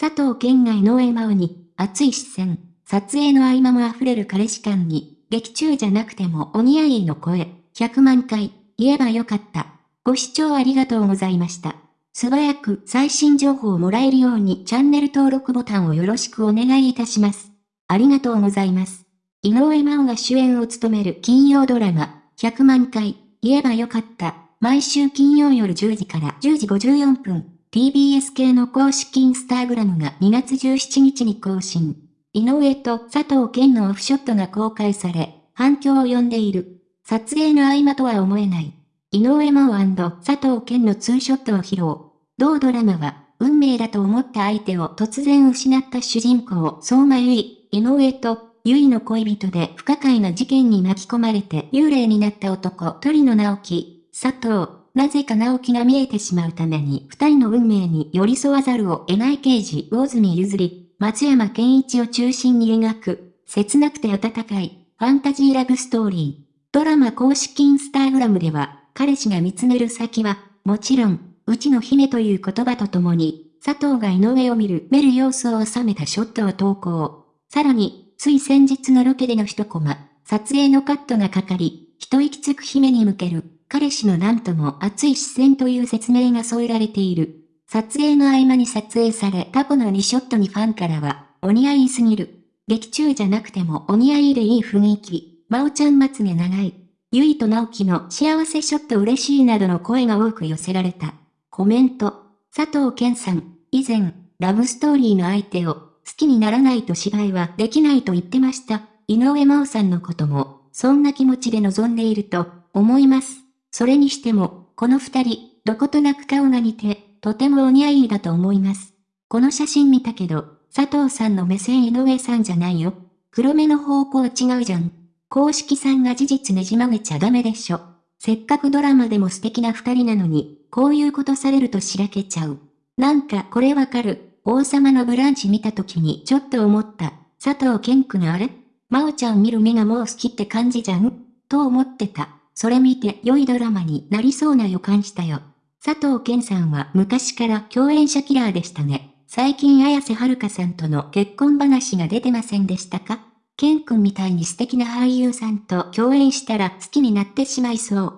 佐藤健が井上真央に、熱い視線、撮影の合間も溢れる彼氏感に、劇中じゃなくてもお似合いの声、100万回、言えばよかった。ご視聴ありがとうございました。素早く最新情報をもらえるようにチャンネル登録ボタンをよろしくお願いいたします。ありがとうございます。井上真央が主演を務める金曜ドラマ、100万回、言えばよかった。毎週金曜夜10時から10時54分、TBS 系の公式インスタグラムが2月17日に更新。井上と佐藤健のオフショットが公開され、反響を呼んでいる。撮影の合間とは思えない。井上真央佐藤健のツーショットを披露。同ドラマは、運命だと思った相手を突然失った主人公、相馬由衣、井上と、由衣の恋人で不可解な事件に巻き込まれて幽霊になった男、鳥野直樹、佐藤、なぜか直樹が見えてしまうために二人の運命に寄り添わざるを得ない刑事、魚住譲り、松山健一を中心に描く、切なくて温かい、ファンタジーラブストーリー。ドラマ公式インスタグラムでは、彼氏が見つめる先は、もちろん、うちの姫という言葉とともに、佐藤が井上を見る、める様子を収めたショットを投稿。さらに、つい先日のロケでの一コマ、撮影のカットがかかり、一息つく姫に向ける、彼氏のなんとも熱い視線という説明が添えられている。撮影の合間に撮影され過去の2ショットにファンからは、お似合いすぎる。劇中じゃなくてもお似合いでいい雰囲気。まおちゃんまつげ長い。ゆいと直樹の幸せショット嬉しいなどの声が多く寄せられた。コメント。佐藤健さん、以前、ラブストーリーの相手を好きにならないと芝居はできないと言ってました。井上真央さんのことも、そんな気持ちで臨んでいると思います。それにしても、この二人、どことなく顔が似て、とてもお似合いだと思います。この写真見たけど、佐藤さんの目線井上さんじゃないよ。黒目の方向違うじゃん。公式さんが事実ねじ曲げちゃダメでしょ。せっかくドラマでも素敵な二人なのに、こういうことされるとしらけちゃう。なんかこれわかる。王様のブランチ見た時にちょっと思った。佐藤健くんあれ？真央ちゃん見る目がもう好きって感じじゃん？と思ってた。それ見て良いドラマになりそうな予感したよ。佐藤健さんは昔から共演者キラーでしたね。最近綾瀬はるかさんとの結婚話が出てませんでしたか？健くんみたいに素敵な俳優さんと共演したら好きになってしまいそう。